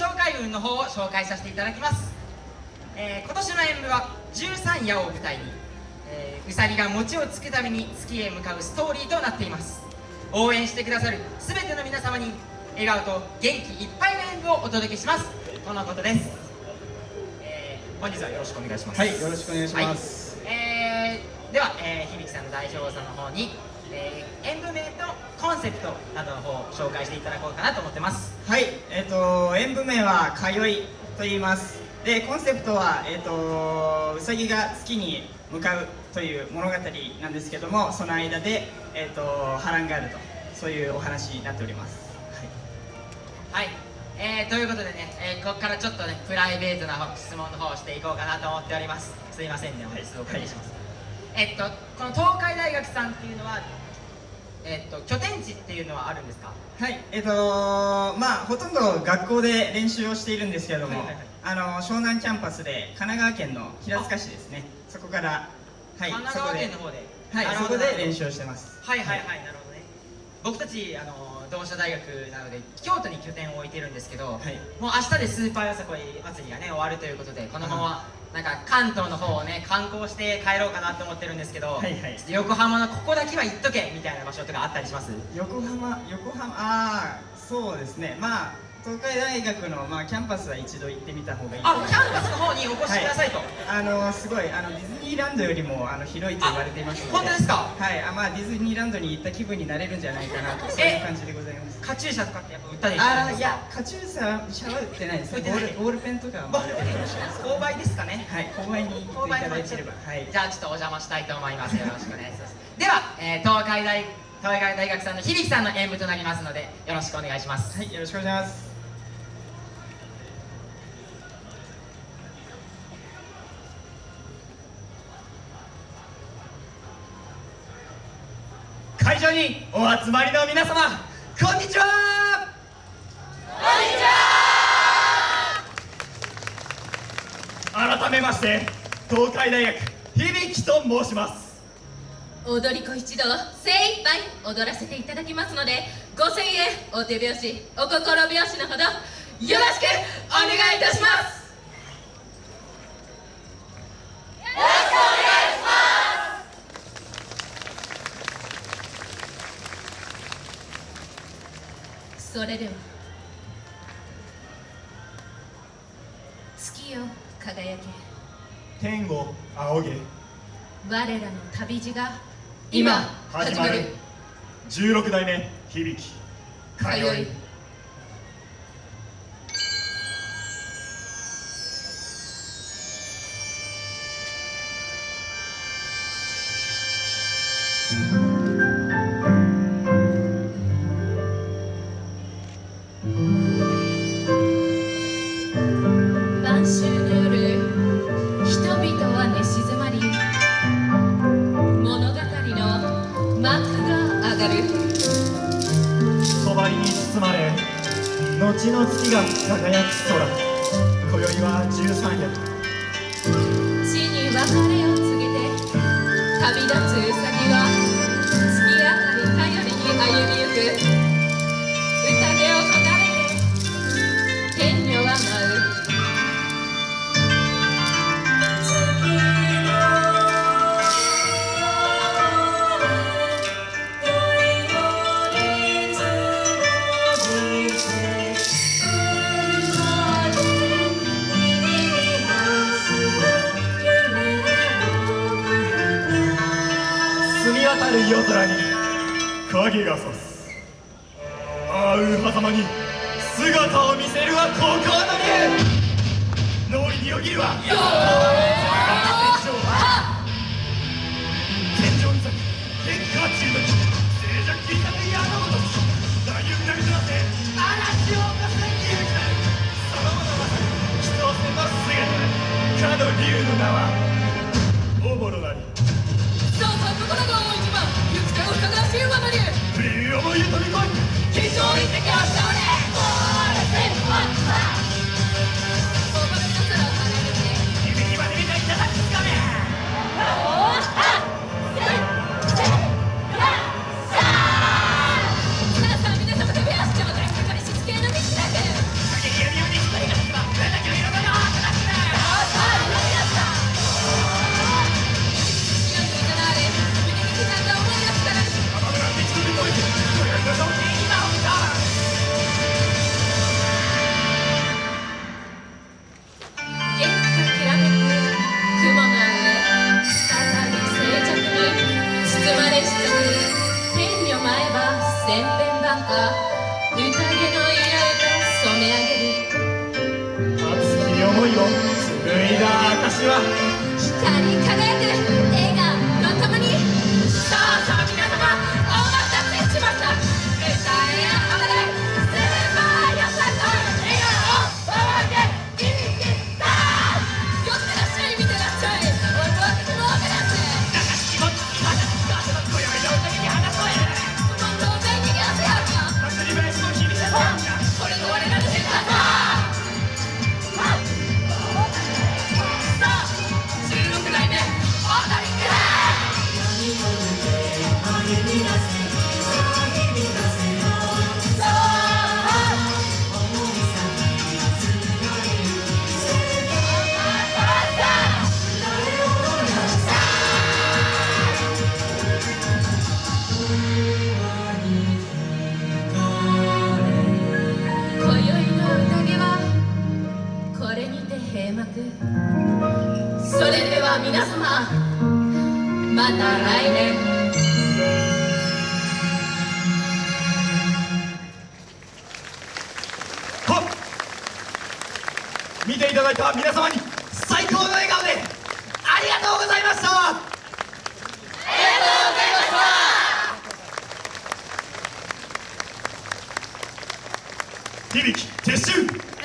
紹介文の方を紹介させていただきます、えー、今年の演舞は13夜を舞台に、えー、うさぎが餅をつくために月へ向かうストーリーとなっています。応援してくださる全ての皆様に笑顔と元気いっぱいの演舞をお届けします。とのことです、えー、本日はよろしくお願いします。はいよろしくお願いします、はい、えー、では、えー、響さんの代表さんの方に、えー、演舞名とコンセプトなどの方を紹介していただこうかなと思ってます。はい。えっ、ー、と演舞名は「通い」と言います。でコンセプトは、えーと、うさぎが月に向かうという物語なんですけどもその間で、えーと、波乱があるとそういうお話になっております。はい、はい。えー、ということでね、えー、ここからちょっとねプライベートな質問の方をしていこうかなと思っております。すいませんね。お手数お借りします、はい、えっとこの東海大学さんっていうのはえっと拠点地っていうのはあるんですか？はいえっ、ー、とまあほとんど学校で練習をしているんですけれども、はいはいはい、あの湘南キャンパスで神奈川県の平塚市ですね。そこからはい神奈川県の方で。はいそこで練習をしてます。はいはいはい、はい、なるほどね。僕たちあの同志社大学なので京都に拠点を置いてるんですけど、はい、もう明日でスーパーよさこい祭りがね終わるということでこのままなんか関東の方をね観光して帰ろうかなと思ってるんですけど、はいはい、横浜のここだけは行っとけみたいな場所とかあったりします？横浜横浜ああそうですね。まあ東海大学の、まあ、キャンパスは一度行ってみた方がいいあキャンパスの方にお越しくださいと、はい、あのすごいあのディズニーランドよりもあの広いと言われていますので。本当ですか？はい。あまあディズニーランドに行った気分になれるんじゃないかなとそういう感じでございますカチューシャとかってやっぱ売ったりああいやカチューシャシャワー売ってないですボールボールペンとかは購買ですかね？はい購買に行っていただければはい。じゃあちょっとお邪魔したいと思います。よろしくお願いします。では、えー、東海大東海大学さんの響さんの演舞となりますのでよろしくお願いします。はいよろしくお願いします。会場にお集まりの皆様こんにちは。こんにちは。改めまして東海大学響と申します。踊り子一同精一杯踊らせていただきますのでご声援お手拍子お心拍子のほどよろしくお願いいたしますそれでは。月よ輝け。天を仰げ。我らの旅路が今始まる。16代目響。き通いの月が輝く空。今宵は13夜。死に別れを告げて旅立つうさぎは月明かり頼りに歩みゆく。影が差すあう狭間に姿を見せるはここの竜脳裏によぎるは天井に咲く天下中の静寂切り立て矢のごと大勇なみずらせ嵐を起こす勇気なるそのものまさに人せの姿かの竜の名は千変万化宴の色へと染め上げる。熱き思いを紡いだ証は。光り輝くそれでは皆様また来年。見ていただいた皆様に最高の笑顔でありがとうございました。ありがとうございました。響き撤収。